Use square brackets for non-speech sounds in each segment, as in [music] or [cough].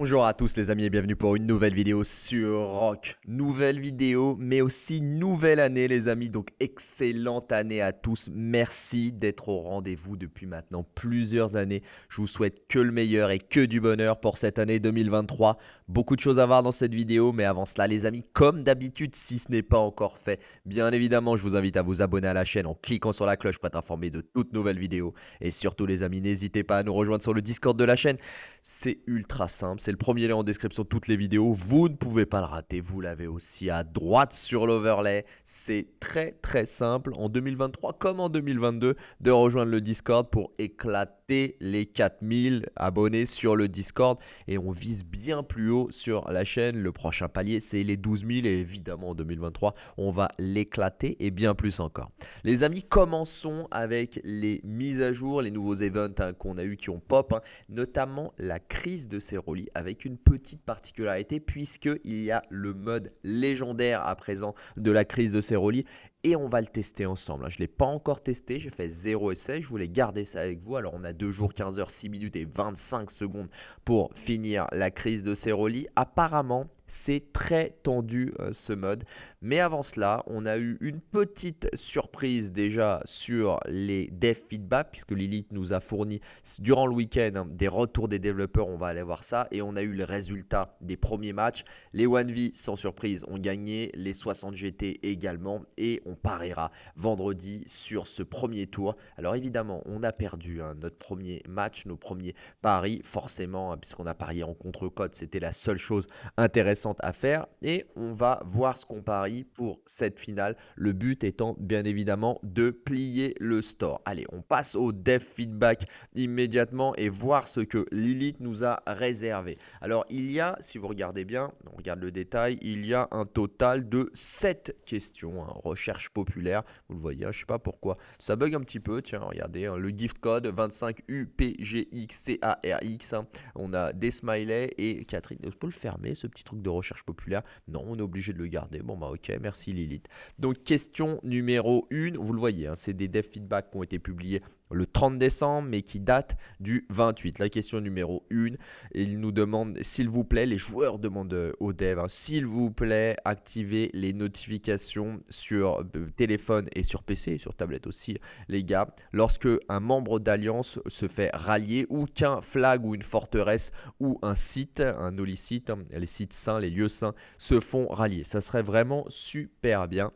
Bonjour à tous les amis et bienvenue pour une nouvelle vidéo sur Rock. Nouvelle vidéo mais aussi nouvelle année les amis donc excellente année à tous. Merci d'être au rendez-vous depuis maintenant plusieurs années. Je vous souhaite que le meilleur et que du bonheur pour cette année 2023. Beaucoup de choses à voir dans cette vidéo mais avant cela les amis comme d'habitude si ce n'est pas encore fait bien évidemment je vous invite à vous abonner à la chaîne en cliquant sur la cloche pour être informé de toutes nouvelles vidéos. Et surtout les amis n'hésitez pas à nous rejoindre sur le Discord de la chaîne. C'est ultra simple c'est le premier lien en description de toutes les vidéos. Vous ne pouvez pas le rater, vous l'avez aussi à droite sur l'overlay. C'est très très simple en 2023 comme en 2022 de rejoindre le Discord pour éclater les 4000 abonnés sur le Discord et on vise bien plus haut sur la chaîne. Le prochain palier, c'est les 12 000 et évidemment en 2023, on va l'éclater et bien plus encore. Les amis, commençons avec les mises à jour, les nouveaux events hein, qu'on a eu qui ont pop, hein, notamment la crise de Ceroli avec une petite particularité puisqu'il y a le mode légendaire à présent de la crise de Ceroli et on va le tester ensemble. Hein. Je ne l'ai pas encore testé, j'ai fait 0 essai, je voulais garder ça avec vous. Alors on a 2 jours, 15 heures, 6 minutes et 25 secondes pour finir la crise de Ceroli. Apparemment, c'est très tendu euh, ce mode. Mais avant cela, on a eu une petite surprise déjà sur les dev feedback puisque Lilith nous a fourni durant le week-end hein, des retours des développeurs. On va aller voir ça. Et on a eu le résultat des premiers matchs. Les 1v sans surprise ont gagné, les 60 GT également. Et on pariera vendredi sur ce premier tour. Alors évidemment, on a perdu hein, notre premier match, nos premiers paris, forcément, hein, puisqu'on a parié en contre-code. C'était la seule chose intéressante à faire et on va voir ce qu'on parie pour cette finale. Le but étant bien évidemment de plier le store. Allez, on passe au dev feedback immédiatement et voir ce que Lilith nous a réservé. Alors il y a, si vous regardez bien, on regarde le détail, il y a un total de 7 questions, hein, recherche populaire. Vous le voyez, hein, je sais pas pourquoi. Ça bug un petit peu, tiens, regardez, hein, le gift code 25UPGXCARX. Hein. On a des smileys et Catherine, on peut le fermer ce petit truc de recherche populaire. Non, on est obligé de le garder. Bon bah ok, merci Lilith. Donc question numéro 1, vous le voyez, hein, c'est des dev feedback qui ont été publiés le 30 décembre, mais qui datent du 28. La question numéro 1, il nous demande, s'il vous plaît, les joueurs demandent euh, aux devs, hein, s'il vous plaît, activez les notifications sur euh, téléphone et sur PC, et sur tablette aussi, les gars, lorsque un membre d'Alliance se fait rallier ou qu'un flag ou une forteresse ou un site, un holy-site, hein, les sites saints, les lieux saints, se font rallier. Ça serait vraiment super bien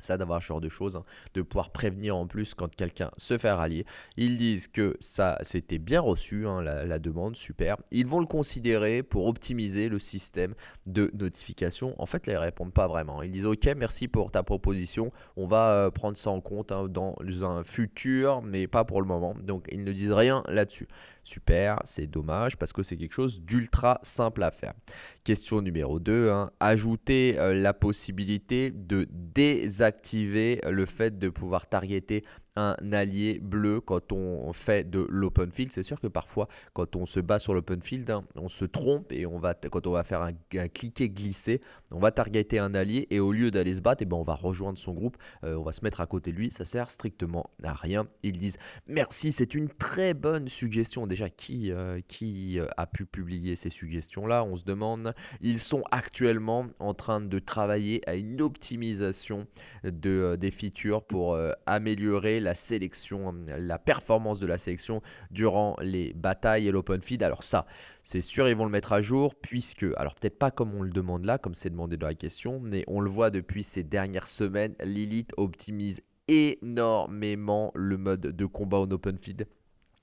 ça d'avoir ce genre de choses, hein, de pouvoir prévenir en plus quand quelqu'un se fait rallier. Ils disent que ça c'était bien reçu, hein, la, demande, super. Ils vont le considérer pour optimiser le système de notification. En fait, là, ils répondent pas vraiment. Ils disent ok, merci pour ta proposition, on va euh, prendre ça en compte hein, dans un futur, mais pas pour le moment. Donc ils ne disent rien là-dessus. Super, c'est dommage parce que c'est quelque chose d'ultra simple à faire. Question numéro 2, hein. ajouter euh, la possibilité de désactiver le fait de pouvoir targeter un allié bleu quand on fait de l'open field. C'est sûr que parfois, quand on se bat sur l'open field, hein, on se trompe et on va, quand on va faire un, cliquer glisser, on va targeter un allié et au lieu d'aller se battre, eh ben on va rejoindre son groupe, euh, on va se mettre à côté de lui. Ça sert strictement à rien. Ils disent merci, c'est une très bonne suggestion. Déjà, qui, euh, euh, a pu publier ces suggestions-là On se demande. Ils sont actuellement en train de travailler à une optimisation de, des features pour améliorer la la sélection, la performance de la sélection durant les batailles et l'open feed. Alors ça, c'est sûr, ils vont le mettre à jour puisque, alors peut-être pas comme on le demande là, comme c'est demandé dans la question, mais on le voit depuis ces dernières semaines, Lilith optimise énormément le mode de combat en open feed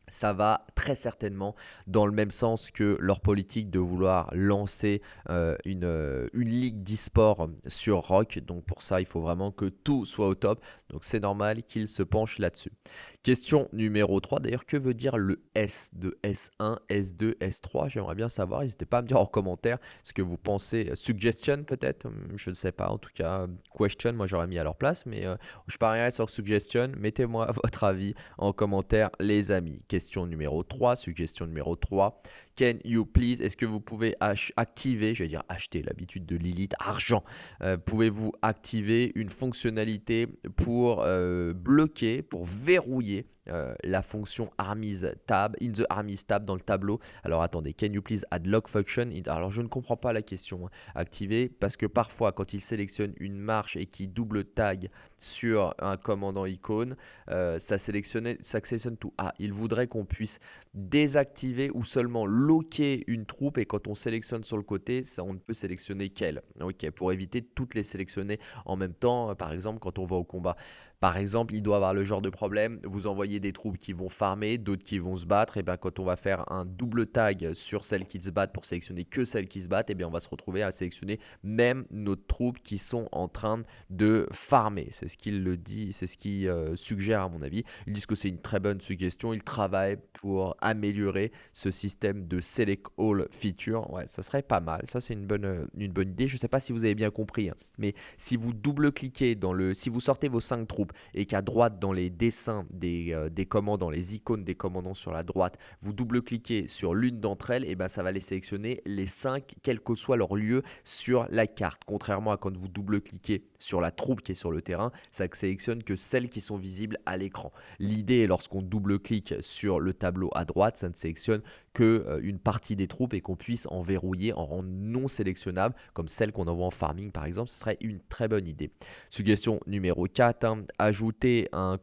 ça va très certainement dans le même sens que leur politique de vouloir lancer euh, une, euh, une ligue d'e-sport sur Rock. Donc pour ça, il faut vraiment que tout soit au top. Donc c'est normal qu'ils se penchent là-dessus. Question numéro 3. D'ailleurs, que veut dire le S de S1, S2, S3 J'aimerais bien savoir. N'hésitez pas à me dire en commentaire ce que vous pensez. Suggestion peut-être? Je ne sais pas. En tout cas, question, moi j'aurais mis à leur place. Mais euh, je parierais sur suggestion. Mettez-moi [laughs] votre avis en commentaire, les amis. Question numéro 3, suggestion numéro 3. Can you please, est-ce que vous pouvez activer, je vais dire acheter l'habitude de Lilith, argent, euh, pouvez-vous activer une fonctionnalité pour euh, bloquer, pour verrouiller euh, la fonction armies tab, in the armies tab dans le tableau. Alors attendez, can you please add lock function? Alors je ne comprends pas la question, hein. activer, parce que parfois quand il sélectionne une marche et qu'il double tag sur un commandant icône, ça, sélectionne, ça sélectionne tout. Ah, il voudrait qu'on puisse désactiver ou seulement loquer une troupe et quand on sélectionne sur le côté, ça, on ne peut sélectionner qu'elle. Ok, pour éviter de toutes les sélectionner en même temps, euh, par exemple quand on va au combat. Par exemple, il doit avoir le genre de problème, vous envoyez des troupes qui vont farmer, d'autres qui vont se battre, et bien quand on va faire un double tag sur celles qui se battent pour sélectionner que celles qui se battent, et bien on va se retrouver à sélectionner même nos troupes qui sont en train de farmer. C'est ce qu'il le dit, c'est ce qu'il euh, suggère à mon avis. Ils disent que c'est une très bonne suggestion, ils travaillent pour améliorer ce système de select all feature. Ouais, ça serait pas mal, ça c'est une bonne, euh, idée. Je ne sais pas si vous avez bien compris, hein, mais si vous double-cliquez dans le, si vous sortez vos 5 troupes, et qu'à droite dans les dessins des, euh, commandants, les icônes des commandants sur la droite, vous double-cliquez sur l'une d'entre elles, et ben ça va les sélectionner les 5 quel que soit leur lieu sur la carte. Contrairement à quand vous double-cliquez sur la troupe qui est sur le terrain, ça ne sélectionne que celles qui sont visibles à l'écran. L'idée lorsqu'on double-clique sur le tableau à droite, ça ne sélectionne que euh, une partie des troupes et qu'on puisse en verrouiller, en rendre non sélectionnable, comme celle qu'on envoie en farming par exemple, ce serait une très bonne idée. Suggestion numéro 4, hein, ajouter un,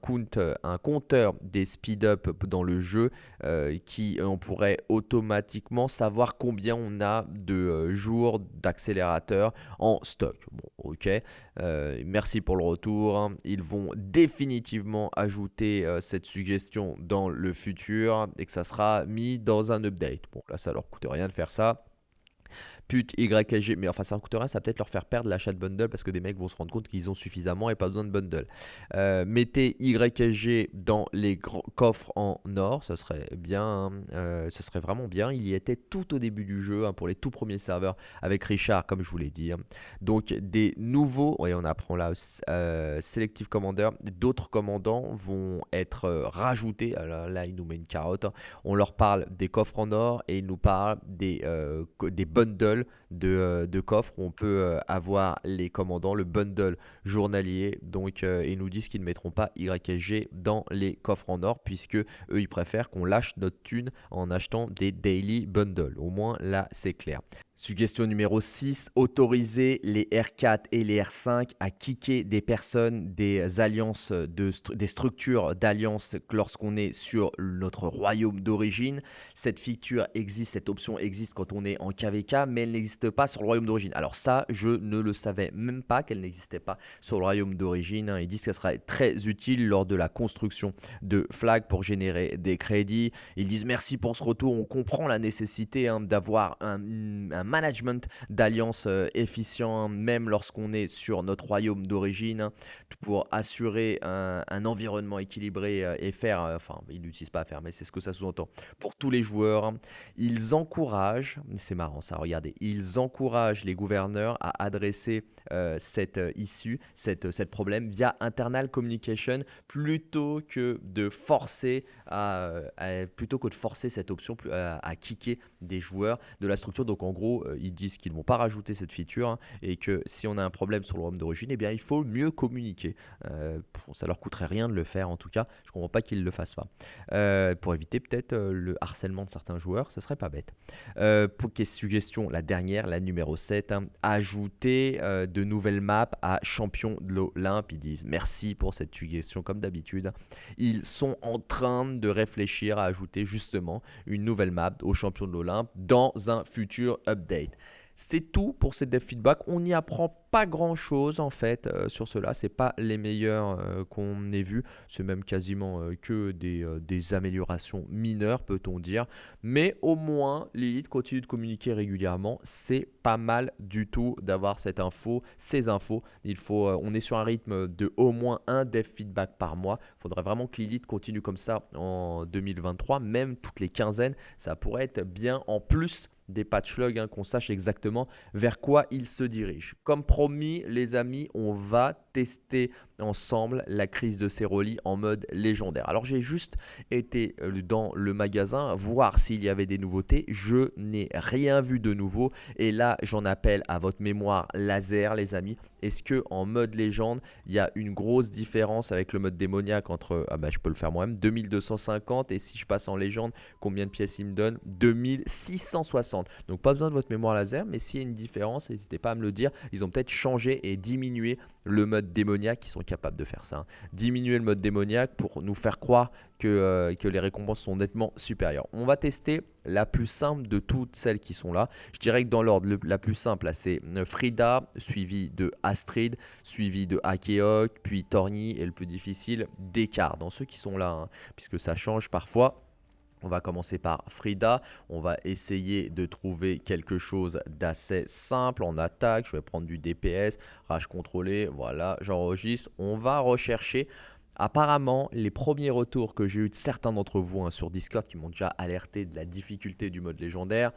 un compteur des speed-up dans le jeu euh, qui on pourrait automatiquement savoir combien on a de euh, jours d'accélérateur en stock. Ok, merci pour le retour. Hein. Ils vont définitivement ajouter cette suggestion dans le futur et que ça sera mis dans un update. Bon, là, ça leur coûte rien de faire ça pute YG, mais enfin ça coûte rien, ça va peut-être leur faire perdre l'achat de bundle parce que des mecs vont se rendre compte qu'ils ont suffisamment et pas besoin de bundle. Euh, mettez YG dans les coffres en or, ça serait bien, hein. euh, ce serait vraiment bien. Il y était tout au début du jeu hein, pour les tout premiers serveurs avec Richard, comme je vous l'ai dit. Hein. Donc des nouveaux, oui on apprend là, euh, Selective Commander, d'autres commandants vont être rajoutés. Alors là il nous met une carotte. On leur parle des coffres en or et il nous parle des bundles euh, de, coffres on peut euh, avoir les commandants, le bundle journalier. Donc, euh, ils nous disent qu'ils ne mettront pas YSG dans les coffres en or, puisque eux, ils préfèrent qu'on lâche notre thune en achetant des daily bundles. Au moins, là, c'est clair. Suggestion numéro 6, autoriser les R4 et les R5 à kicker des personnes, des alliances, de des structures d'alliance lorsqu'on est sur notre royaume d'origine. Cette feature existe, cette option existe quand on est en KVK, mais elle n'existe pas sur le royaume d'origine. Alors ça, je ne le savais même pas qu'elle n'existait pas sur le royaume d'origine. Ils disent qu'elle serait très utile lors de la construction de flags pour générer des crédits. Ils disent merci pour ce retour, on comprend la nécessité hein, d'avoir un management d'alliance euh, efficient, même lorsqu'on est sur notre royaume d'origine, pour assurer un, environnement équilibré euh, et faire, euh, enfin, ils n'utilisent pas à faire, mais c'est ce que ça sous-entend, pour tous les joueurs. Ils encouragent, c'est marrant ça, regardez, ils encouragent les gouverneurs à adresser cette issue, cette, problème via internal communication plutôt que de forcer à, plutôt que de forcer cette option à kicker des joueurs de la structure. Donc en gros, euh, ils disent qu'ils ne vont pas rajouter cette feature hein, et que si on a un problème sur le ROM d'origine, eh bien, il faut mieux communiquer. Euh, ça leur coûterait rien de le faire en tout cas. Je ne comprends pas qu'ils ne le fassent pas. Euh, pour éviter peut-être le harcèlement de certains joueurs, ce serait pas bête. pour quelle suggestion, la dernière, la numéro 7, hein, ajouter de nouvelles maps à champion de l'Olympe. Ils disent merci pour cette suggestion comme d'habitude. Ils sont en train de réfléchir à ajouter justement une nouvelle map au champion de l'Olympe dans un futur update C'est tout pour ces dev feedback. On n'y apprend pas grand chose en fait euh, sur cela. C'est pas les meilleurs euh, qu'on ait vus. C'est même quasiment euh, que des, améliorations mineures, peut-on dire. Mais au moins, Lilith continue de communiquer régulièrement. C'est pas mal du tout d'avoir cette info, ces infos. On est sur un rythme de au moins un dev feedback par mois. Il faudrait vraiment que Lilith continue comme ça en 2023, même toutes les quinzaines. Ça pourrait être bien en plus des patch logs, hein, qu'on sache exactement vers quoi il se dirige. Comme promis, les amis, on va tester ensemble la crise de Ceroli en mode légendaire. Alors j'ai juste été euh, dans le magasin voir s'il y avait des nouveautés. Je n'ai rien vu de nouveau et là j'en appelle à votre mémoire laser les amis. Est-ce que en mode légende il y a une grosse différence avec le mode démoniaque entre, ah bah je peux le faire moi-même, 2250 et si je passe en légende combien de pièces il me donne? 2660. Donc pas besoin de votre mémoire laser mais s'il y a une différence n'hésitez pas à me le dire. Ils ont peut-être changé et diminué le mode démoniaque qui sont capable de faire ça. Hein. Diminuer le mode démoniaque pour nous faire croire que, euh, que les récompenses sont nettement supérieures. On va tester la plus simple de toutes celles qui sont là. Je dirais que dans l'ordre, la plus simple, c'est euh, Frida, suivi de Astrid, suivi de Akeok, puis Torny, et le plus difficile, Descartes. Dans ceux qui sont là, hein, puisque ça change parfois. On va commencer par Frida. On va essayer de trouver quelque chose d'assez simple en attaque. Je vais prendre du DPS, rage contrôlé. Voilà, j'enregistre. On va rechercher. Apparemment, les premiers retours que j'ai eu de certains d'entre vous hein, sur Discord qui m'ont déjà alerté de la difficulté du mode légendaire,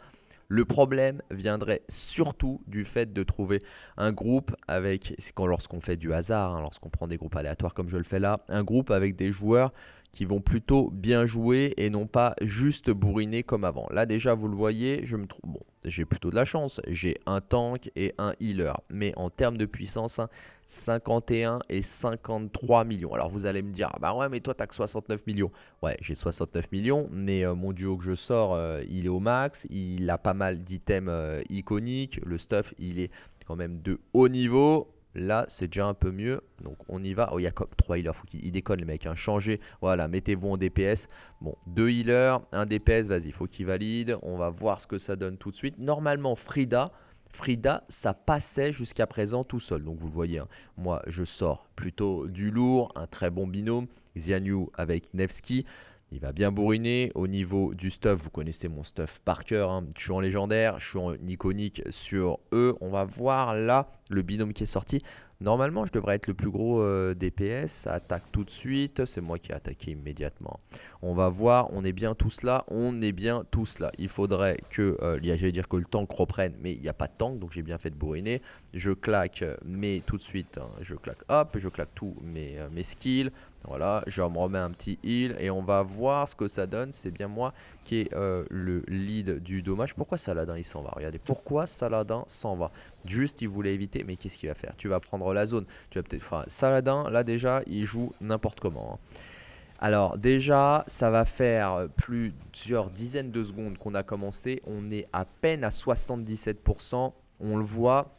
le problème viendrait surtout du fait de trouver un groupe avec, lorsqu'on fait du hasard, hein, lorsqu'on prend des groupes aléatoires comme je le fais là, un groupe avec des joueurs qui vont plutôt bien jouer et non pas juste bourriner comme avant. Là déjà vous le voyez, je me trouve j'ai plutôt de la chance, j'ai un tank et un healer, mais en termes de puissance, 51 hein, et 53 millions. Alors vous allez me dire, ah bah ouais mais toi t'as que 69 millions. Ouais j'ai 69 millions, mais euh, mon duo que je sors, euh, il est au max, il a pas mal d'items euh, iconiques, le stuff il est quand même de haut niveau, Là, c'est déjà un peu mieux. Donc, on y va. Oh, il y a comme 3 healers. Il déconne, les mecs. Hein. Changez. Voilà, mettez-vous en DPS. Bon, 2 healers, un DPS. Vas-y, faut qu'il valide. On va voir ce que ça donne tout de suite. Normalement, Frida, Frida, ça passait jusqu'à présent tout seul. Donc, vous le voyez. Hein. Moi, je sors plutôt du lourd. Un très bon binôme. Xianyu avec Nevsky. Il va bien bourriner. Au niveau du stuff, vous connaissez mon stuff par cœur. Hein. Je suis en légendaire, je suis en iconique sur eux. On va voir là le binôme qui est sorti. Normalement, je devrais être le plus gros euh, DPS. Attaque tout de suite. C'est moi qui ai attaqué immédiatement. On va voir. On est bien tous là. On est bien tous là. Il faudrait que, euh, j'allais dire que le tank reprenne. Mais il n'y a pas de tank. Donc j'ai bien fait de bourriner. Je claque, mais tout de suite, hein, je claque hop. Je claque tous mes, euh, mes skills. Voilà, je me remets un petit heal et on va voir ce que ça donne. C'est bien moi qui est le lead du dommage. Pourquoi Saladin il s'en va? Regardez, pourquoi Saladin s'en va? Juste il voulait éviter, mais qu'est-ce qu'il va faire? Tu vas prendre la zone. Tu vas peut-être. Enfin, Saladin, là déjà, il joue n'importe comment. Hein. Alors déjà, ça va faire plusieurs dizaines de secondes qu'on a commencé. On est à peine à 77%. On le voit,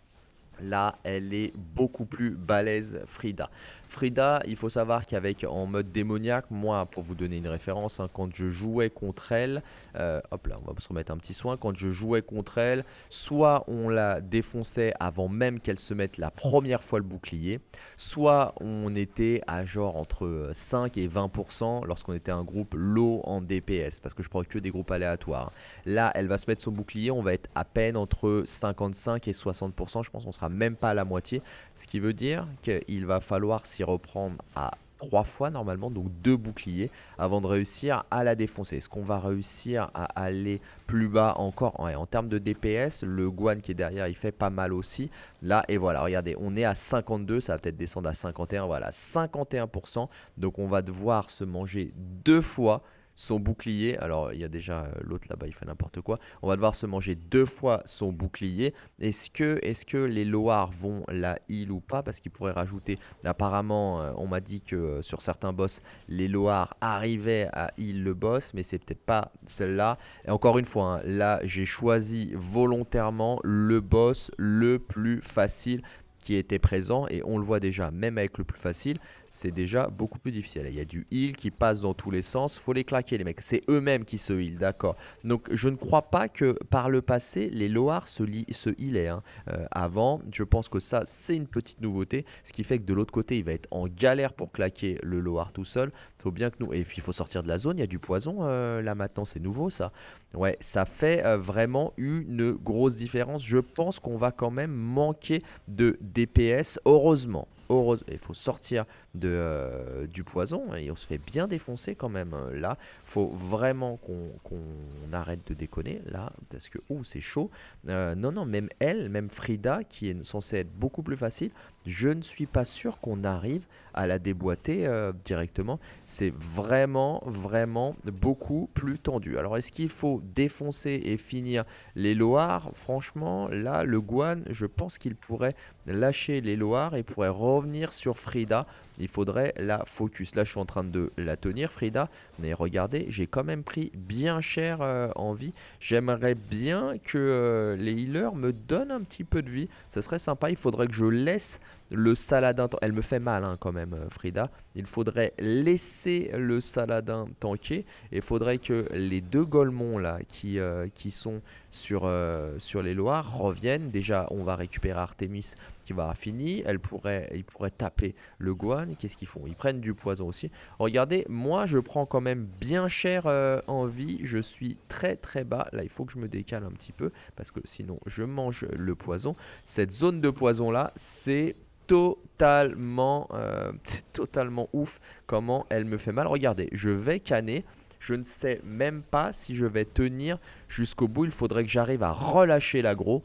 Là, elle est beaucoup plus balèze, Frida. Frida, il faut savoir qu'avec en mode démoniaque, moi, pour vous donner une référence, hein, quand je jouais contre elle, euh, hop là, on va se remettre un petit soin, quand je jouais contre elle, soit on la défonçait avant même qu'elle se mette la première fois le bouclier, soit on était à genre entre 5 et 20% lorsqu'on était un groupe low en DPS, parce que je prends que des groupes aléatoires. Là, elle va se mettre son bouclier, on va être à peine entre 55 et 60%, je pense qu'on sera même pas à la moitié. Ce qui veut dire qu'il va falloir s'y reprendre à trois fois normalement, donc deux boucliers avant de réussir à la défoncer. Est-ce qu'on va réussir à aller plus bas encore? En termes de DPS, le Guan qui est derrière, il fait pas mal aussi. Là, et voilà, regardez, on est à 52, ça va peut-être descendre à 51, voilà, 51%. Donc on va devoir se manger deux fois son bouclier. Alors, il y a déjà euh, l'autre là-bas, il fait n'importe quoi. On va devoir se manger deux fois son bouclier. Est-ce que, est que les Loars vont la heal ou pas? Parce qu'ils pourraient rajouter... Apparemment, euh, on m'a dit que euh, sur certains boss, les Loars arrivaient à heal le boss, mais c'est peut-être pas celle-là. Et encore une fois, hein, là, j'ai choisi volontairement le boss le plus facile qui était présent et on le voit déjà même avec le plus facile c'est déjà beaucoup plus difficile. Il y a du heal qui passe dans tous les sens. faut les claquer, les mecs. C'est eux-mêmes qui se heal, d'accord Donc, je ne crois pas que par le passé, les Loars se, se healaient. Hein. Euh, avant, je pense que ça, c'est une petite nouveauté. Ce qui fait que de l'autre côté, il va être en galère pour claquer le Loar tout seul. faut bien que nous... Et puis, il faut sortir de la zone. Il y a du poison euh, là maintenant. C'est nouveau, ça. Ouais, ça fait euh, vraiment une grosse différence. Je pense qu'on va quand même manquer de DPS. Heureusement il faut sortir euh, du poison et on se fait bien défoncer quand même. Hein. Là, faut vraiment qu'on arrête de déconner là parce que oh, c'est chaud. Euh, non, non, même elle, même Frida qui est censée être beaucoup plus facile, je ne suis pas sûr qu'on arrive à la déboîter euh, directement. C'est vraiment, vraiment beaucoup plus tendu. Alors, est-ce qu'il faut défoncer et finir les Loirs? Franchement, là, le Guan, je pense qu'il pourrait lâcher les Loirs et pourrait revenir sur Frida il faudrait la focus. Là, je suis en train de la tenir, Frida. Mais regardez, j'ai quand même pris bien cher euh, en vie. J'aimerais bien que euh, les healers me donnent un petit peu de vie. Ça serait sympa. Il faudrait que je laisse le saladin... Elle me fait mal hein, quand même, euh, Frida. Il faudrait laisser le saladin tanker. Il faudrait que les deux Golemons qui sont sur, sur les Loirs, reviennent. Déjà, on va récupérer Artemis va finir. Elle pourrait, il pourrait taper le Guan. Qu'est-ce qu'ils font? Ils prennent du poison aussi. Regardez, moi, je prends quand même même bien cher euh, en vie. Je suis très très bas. Là, il faut que je me décale un petit peu parce que sinon, je mange le poison. Cette zone de poison là, c'est totalement, euh, [laughs] totalement ouf comment elle me fait mal. Regardez, je vais canner. Je ne sais même pas si je vais tenir jusqu'au bout. Il faudrait que j'arrive à relâcher l'agro.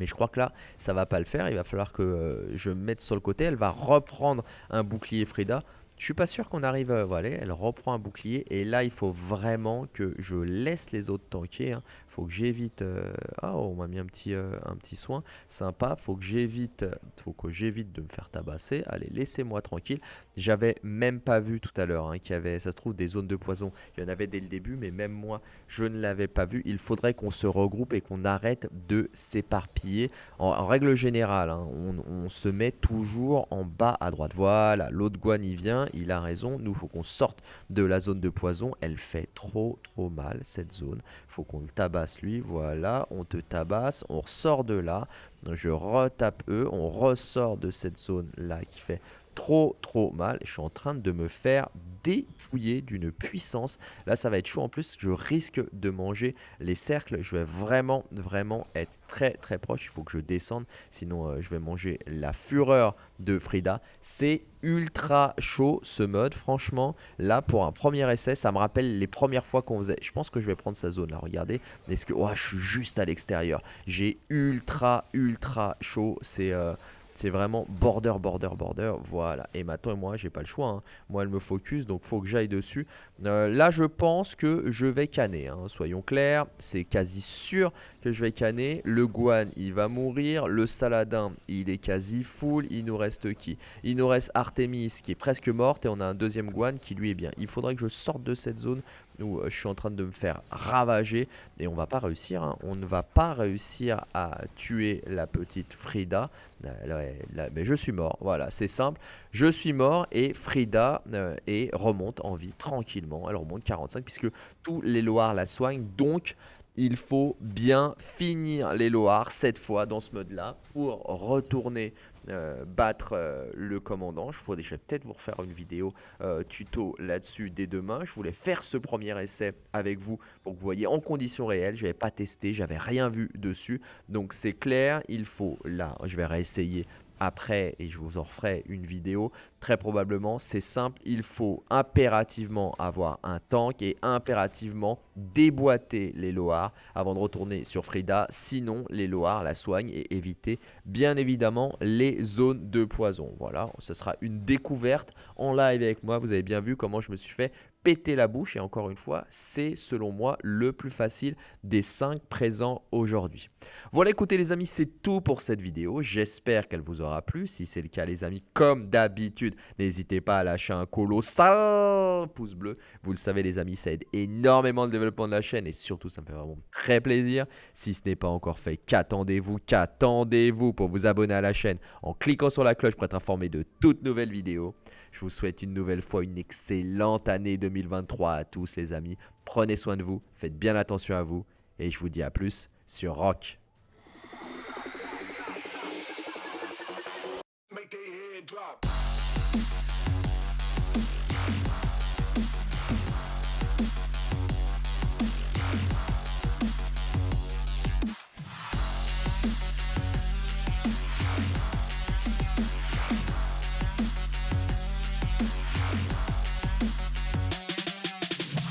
Mais je crois que là, ça va pas le faire. Il va falloir que euh, je me mette sur le côté. Elle va reprendre un bouclier Frida. Je suis pas sûr qu'on arrive, euh, voilà, elle reprend un bouclier et là il faut vraiment que je laisse les autres tanker. Hein. Faut que j'évite, euh, ah on m'a mis un petit, euh, un petit soin, sympa. Faut que j'évite, faut que j'évite de me faire tabasser. Allez, laissez-moi tranquille. J'avais même pas vu tout à l'heure hein, qu'il y avait, ça se trouve, des zones de poison. Il y en avait dès le début, mais même moi je ne l'avais pas vu. Il faudrait qu'on se regroupe et qu'on arrête de s'éparpiller. En, règle générale, hein, on, se met toujours en bas à droite. Voilà, l'autre guan y vient il a raison. Nous, faut qu'on sorte de la zone de poison. Elle fait trop, trop mal, cette zone. faut qu'on le tabasse, lui. Voilà, on te tabasse. On ressort de là. Je retape eux. On ressort de cette zone-là qui fait trop, trop mal. Je suis en train de me faire dépouiller d'une puissance. Là, ça va être chaud. En plus, je risque de manger les cercles. Je vais vraiment, vraiment être très, très proche. Il faut que je descende. Sinon, euh, je vais manger la fureur de Frida. C'est ultra chaud ce mode. Franchement, là, pour un premier essai, ça me rappelle les premières fois qu'on faisait. Je pense que je vais prendre sa zone là. Regardez. Est-ce que... Oh, je suis juste à l'extérieur. J'ai ultra, ultra chaud. C'est... Euh, c'est vraiment border, border, border. Voilà. Et maintenant, moi, j'ai pas le choix. Hein. Moi, elle me focus, donc faut que j'aille dessus. Euh, là, je pense que je vais canner. Hein. Soyons clairs, c'est quasi sûr que je vais canner. Le Guan, il va mourir. Le Saladin, il est quasi full. Il nous reste qui? Il nous reste Artemis, qui est presque morte. Et on a un deuxième Guan qui, lui, est bien. Il faudrait que je sorte de cette zone où euh, je suis en train de me faire ravager et on va pas réussir, hein. on ne va pas réussir à tuer la petite Frida. mais je suis mort, voilà, c'est simple. Je suis mort et Frida euh, et remonte en vie tranquillement. Elle remonte 45 puisque tous les Loirs la soignent. Donc il faut bien finir les Loirs cette fois dans ce mode là pour retourner euh, battre euh, le commandant. Je pourrais peut-être vous refaire une vidéo euh, tuto là-dessus dès demain. Je voulais faire ce premier essai avec vous pour que vous voyez en conditions réelles. Je n'avais pas testé, j'avais rien vu dessus. Donc c'est clair, il faut, là, je vais réessayer après et je vous en referai une vidéo. Très probablement, c'est simple, il faut impérativement avoir un tank et impérativement déboîter les Loars avant de retourner sur Frida. Sinon, les Loars la soignent et éviter bien évidemment les zones de poison. Voilà, ce sera une découverte en live avec moi. Vous avez bien vu comment je me suis fait péter la bouche. Et encore une fois, c'est selon moi le plus facile des 5 présents aujourd'hui. Voilà, écoutez les amis, c'est tout pour cette vidéo. J'espère qu'elle vous aura plu. Si c'est le cas les amis, comme d'habitude, n'hésitez pas à lâcher un colossal pouce bleu. Vous le savez les amis, ça aide énormément le développement de la chaîne et surtout ça me fait vraiment très plaisir. Si ce n'est pas encore fait, qu'attendez-vous? Qu'attendez-vous pour vous abonner à la chaîne en cliquant sur la cloche pour être informé de toutes nouvelles vidéos? Je vous souhaite une nouvelle fois une excellente année 2023 à tous les amis. Prenez soin de vous, faites bien attention à vous et je vous dis à plus sur Rock.